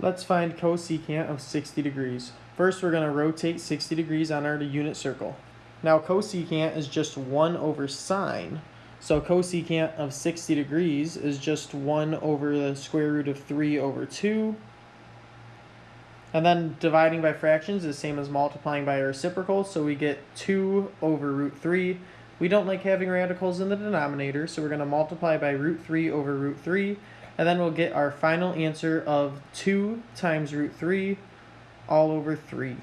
Let's find cosecant of 60 degrees. First, we're going to rotate 60 degrees on our unit circle. Now, cosecant is just 1 over sine. So cosecant of 60 degrees is just 1 over the square root of 3 over 2. And then dividing by fractions is the same as multiplying by a reciprocal, so we get 2 over root 3. We don't like having radicals in the denominator, so we're going to multiply by root 3 over root 3, and then we'll get our final answer of 2 times root 3 all over 3.